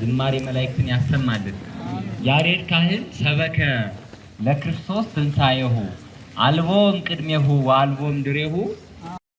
ዝማሬ መላእክትን ያሰማልን። ያሬድ ካህን ሰበከ ለክርስቶስ ትንሣኤሁ አልቦም ቅድሜሁ ወአልቦም ድሬሁ